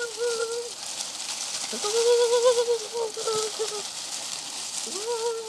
う わ